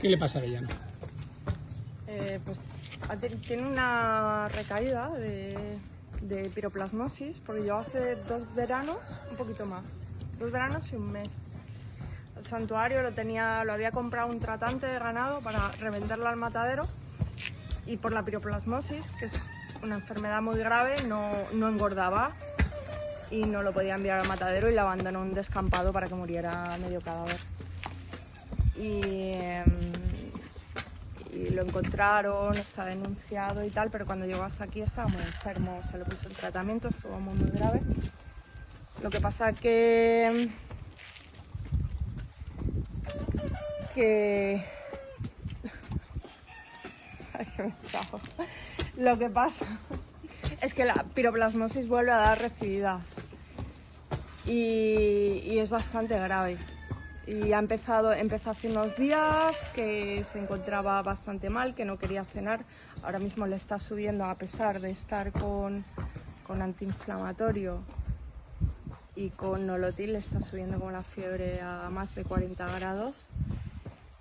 ¿Qué le pasa a Villano? Eh, pues tiene una recaída de, piroplasmosis, porque yo hace dos veranos, un poquito más, dos veranos y un mes. El santuario lo tenía, lo había comprado un tratante de ganado para revenderlo al matadero y por la piroplasmosis, que es una enfermedad muy grave, no, no engordaba y no lo podía enviar al matadero y lo abandonó un descampado para que muriera medio cadáver. Y, em, lo encontraron, está denunciado y tal, pero cuando llegó hasta aquí estaba muy enfermo, se le puso el tratamiento, estuvo muy, muy grave. Lo que pasa que... que... Ay, que me trago. Lo que pasa es que la piroplasmosis vuelve a dar recididas y, y es bastante grave. Y ha empezado, empezó hace unos días que se encontraba bastante mal, que no quería cenar. Ahora mismo le está subiendo a pesar de estar con, con antiinflamatorio y con nolotil, le está subiendo como la fiebre a más de 40 grados.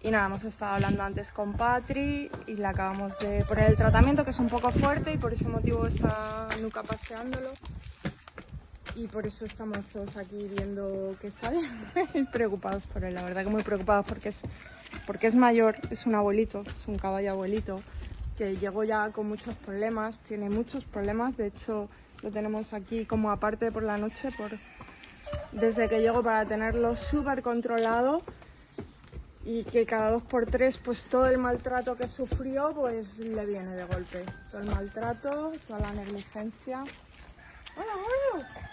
Y nada, hemos estado hablando antes con Patri y le acabamos de poner el tratamiento que es un poco fuerte y por ese motivo está Nuca paseándolo. Y por eso estamos todos aquí viendo que está bien preocupados por él, la verdad que muy preocupados porque es, porque es mayor, es un abuelito, es un caballo abuelito que llegó ya con muchos problemas, tiene muchos problemas, de hecho lo tenemos aquí como aparte por la noche, desde que llegó para tenerlo súper controlado y que cada dos por tres pues todo el maltrato que sufrió pues le viene de golpe. Todo el maltrato, toda la negligencia. Hola, Mario.